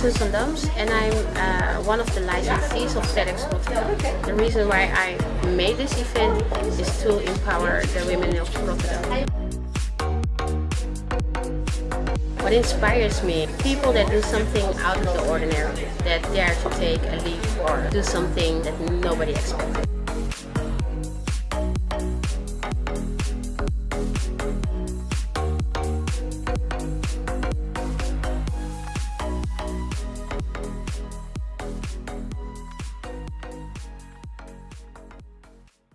Susan Sandams and I'm uh, one of the licensees of TEDx Rotterdam. The reason why I made this event is to empower the women of Rotterdam. What inspires me? People that do something out of the ordinary, that dare to take a leap or do something that nobody expected.